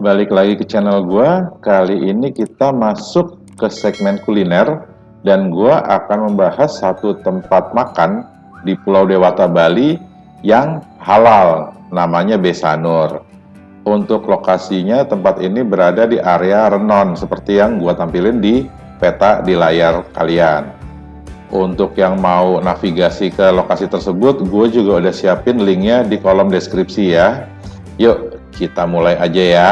balik lagi ke channel gua. Kali ini kita masuk ke segmen kuliner dan gua akan membahas satu tempat makan di Pulau Dewata Bali yang halal, namanya Besanur. Untuk lokasinya tempat ini berada di area Renon seperti yang gua tampilin di peta di layar kalian. Untuk yang mau navigasi ke lokasi tersebut, gue juga udah siapin linknya di kolom deskripsi ya. Yuk, kita mulai aja ya.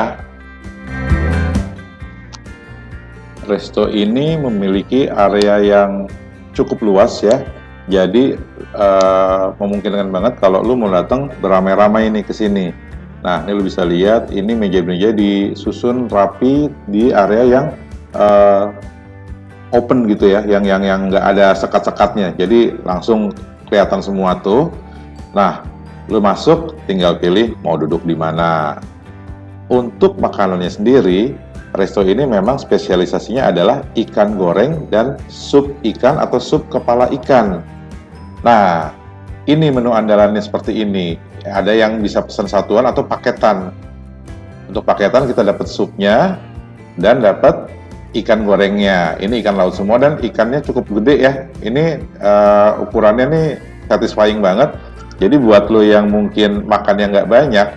Resto ini memiliki area yang cukup luas ya. Jadi uh, memungkinkan banget kalau lu mau datang beramai-ramai ini ke sini. Nah, ini lu bisa lihat ini meja-meja disusun rapi di area yang uh, open gitu ya, yang yang yang nggak ada sekat-sekatnya. Jadi langsung kelihatan semua tuh. Nah, lu masuk tinggal pilih mau duduk di mana. Untuk makanannya sendiri, resto ini memang spesialisasinya adalah ikan goreng dan sup ikan atau sup kepala ikan. Nah, ini menu andalannya seperti ini. Ada yang bisa pesan satuan atau paketan. Untuk paketan kita dapat supnya dan dapat ikan gorengnya. Ini ikan laut semua dan ikannya cukup gede ya. Ini uh, ukurannya nih satisfying banget. Jadi buat lo yang mungkin makannya nggak banyak,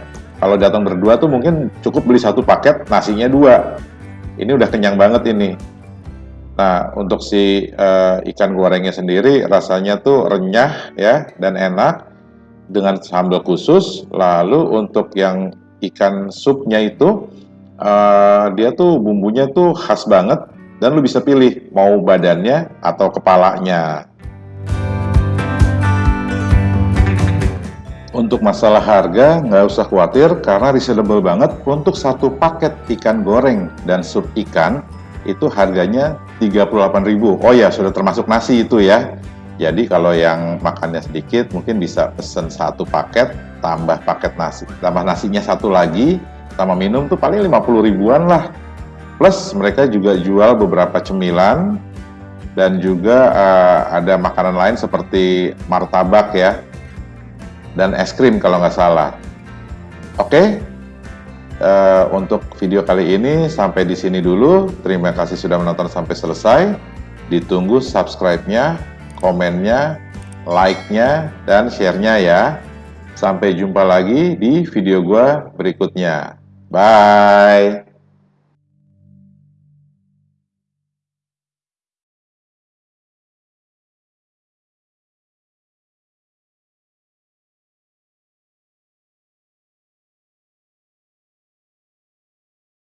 kalau datang berdua tuh mungkin cukup beli satu paket, nasinya dua. Ini udah kenyang banget ini. Nah, untuk si uh, ikan gorengnya sendiri rasanya tuh renyah ya dan enak dengan sambal khusus. Lalu untuk yang ikan supnya itu uh, dia tuh bumbunya tuh khas banget dan lu bisa pilih mau badannya atau kepalanya. Untuk masalah harga, nggak usah khawatir karena reasonable banget untuk satu paket ikan goreng dan sup ikan itu harganya 38.000. Oh ya, sudah termasuk nasi itu ya. Jadi kalau yang makannya sedikit mungkin bisa pesen satu paket tambah paket nasi. Tambah nasinya satu lagi, tambah minum tuh paling 50 ribuan lah. Plus mereka juga jual beberapa cemilan dan juga uh, ada makanan lain seperti martabak ya dan es krim kalau nggak salah. Oke, okay? uh, eh, untuk video kali ini sampai di sini dulu. Terima kasih sudah menonton sampai selesai. Ditunggu subscribe-nya, komennya, like-nya, dan share-nya ya. Sampai jumpa lagi di video gua berikutnya. Bye!